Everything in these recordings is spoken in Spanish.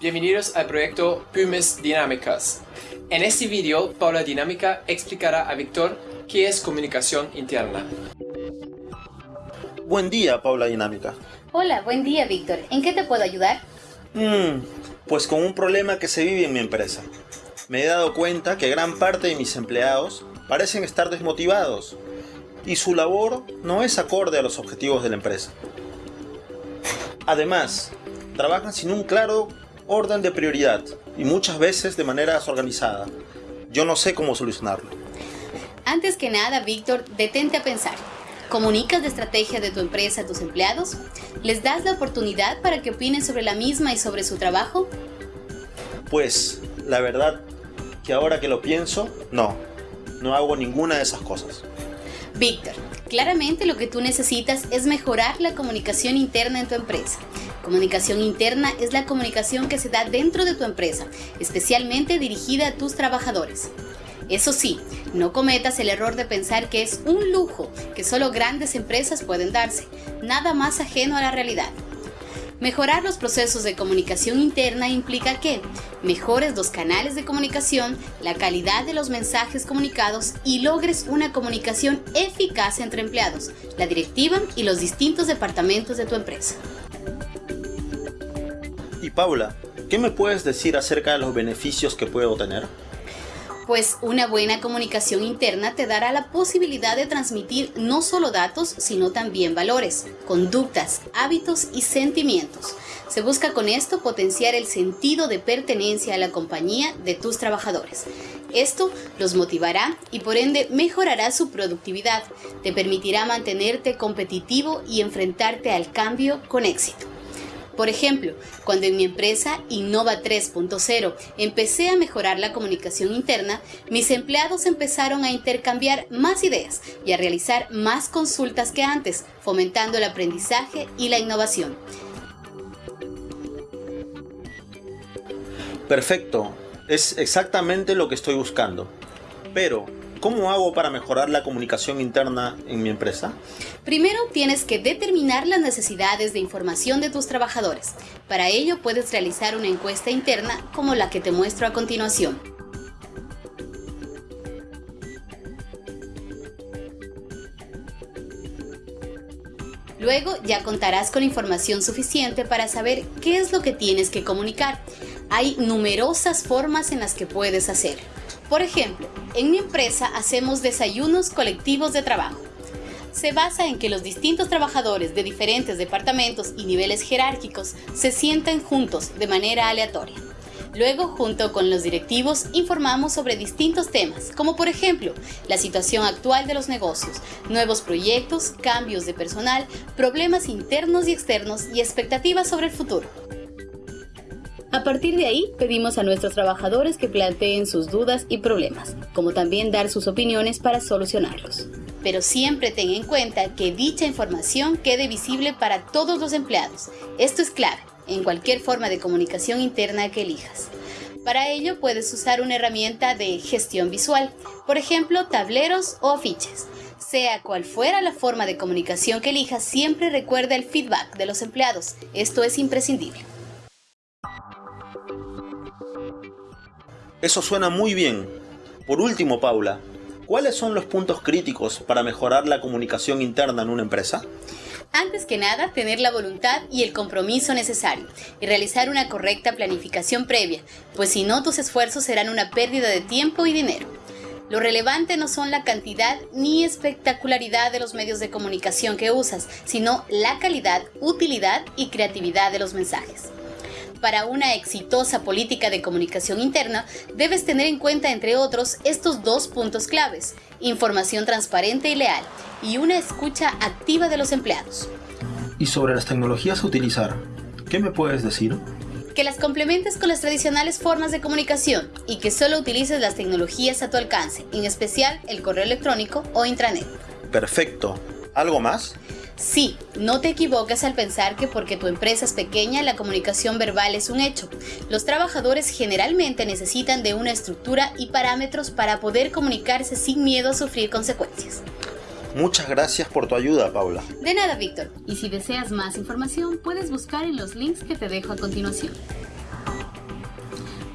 Bienvenidos al proyecto Pymes Dinámicas. En este video, Paula Dinámica explicará a Víctor qué es comunicación interna. Buen día, Paula Dinámica. Hola, buen día, Víctor. ¿En qué te puedo ayudar? Mm, pues con un problema que se vive en mi empresa. Me he dado cuenta que gran parte de mis empleados parecen estar desmotivados y su labor no es acorde a los objetivos de la empresa. Además, trabajan sin un claro orden de prioridad y muchas veces de manera desorganizada. Yo no sé cómo solucionarlo. Antes que nada, Víctor, detente a pensar. ¿Comunicas la estrategia de tu empresa a tus empleados? ¿Les das la oportunidad para que opinen sobre la misma y sobre su trabajo? Pues, la verdad que ahora que lo pienso, no. No hago ninguna de esas cosas. Víctor, claramente lo que tú necesitas es mejorar la comunicación interna en tu empresa. Comunicación interna es la comunicación que se da dentro de tu empresa, especialmente dirigida a tus trabajadores. Eso sí, no cometas el error de pensar que es un lujo que solo grandes empresas pueden darse, nada más ajeno a la realidad. Mejorar los procesos de comunicación interna implica que mejores los canales de comunicación, la calidad de los mensajes comunicados y logres una comunicación eficaz entre empleados, la directiva y los distintos departamentos de tu empresa. Paula, ¿qué me puedes decir acerca de los beneficios que puedo tener? pues una buena comunicación interna te dará la posibilidad de transmitir no solo datos, sino también valores, conductas, hábitos y sentimientos. Se busca con esto potenciar el sentido de pertenencia a la compañía de tus trabajadores. Esto los motivará y por ende mejorará su productividad, te permitirá mantenerte competitivo y enfrentarte al cambio con éxito. Por ejemplo, cuando en mi empresa Innova 3.0 empecé a mejorar la comunicación interna, mis empleados empezaron a intercambiar más ideas y a realizar más consultas que antes, fomentando el aprendizaje y la innovación. Perfecto, es exactamente lo que estoy buscando. Pero, ¿Cómo hago para mejorar la comunicación interna en mi empresa? Primero tienes que determinar las necesidades de información de tus trabajadores. Para ello puedes realizar una encuesta interna como la que te muestro a continuación. Luego ya contarás con información suficiente para saber qué es lo que tienes que comunicar. Hay numerosas formas en las que puedes hacerlo. Por ejemplo, en mi empresa hacemos desayunos colectivos de trabajo. Se basa en que los distintos trabajadores de diferentes departamentos y niveles jerárquicos se sienten juntos de manera aleatoria. Luego, junto con los directivos, informamos sobre distintos temas, como por ejemplo, la situación actual de los negocios, nuevos proyectos, cambios de personal, problemas internos y externos y expectativas sobre el futuro. A partir de ahí, pedimos a nuestros trabajadores que planteen sus dudas y problemas, como también dar sus opiniones para solucionarlos. Pero siempre ten en cuenta que dicha información quede visible para todos los empleados. Esto es clave en cualquier forma de comunicación interna que elijas. Para ello puedes usar una herramienta de gestión visual, por ejemplo tableros o afiches. Sea cual fuera la forma de comunicación que elijas, siempre recuerda el feedback de los empleados. Esto es imprescindible. Eso suena muy bien. Por último, Paula, ¿cuáles son los puntos críticos para mejorar la comunicación interna en una empresa? Antes que nada, tener la voluntad y el compromiso necesario y realizar una correcta planificación previa, pues si no tus esfuerzos serán una pérdida de tiempo y dinero. Lo relevante no son la cantidad ni espectacularidad de los medios de comunicación que usas, sino la calidad, utilidad y creatividad de los mensajes. Para una exitosa política de comunicación interna, debes tener en cuenta, entre otros, estos dos puntos claves, información transparente y leal, y una escucha activa de los empleados. Y sobre las tecnologías a utilizar, ¿qué me puedes decir? Que las complementes con las tradicionales formas de comunicación y que solo utilices las tecnologías a tu alcance, en especial el correo electrónico o intranet. Perfecto. ¿Algo más? Sí, no te equivoques al pensar que porque tu empresa es pequeña la comunicación verbal es un hecho. Los trabajadores generalmente necesitan de una estructura y parámetros para poder comunicarse sin miedo a sufrir consecuencias. Muchas gracias por tu ayuda, Paula. De nada, Víctor. Y si deseas más información, puedes buscar en los links que te dejo a continuación.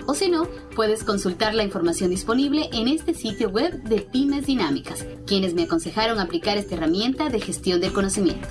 O si no, puedes consultar la información disponible en este sitio web de Pymes Dinámicas, quienes me aconsejaron aplicar esta herramienta de gestión del conocimiento.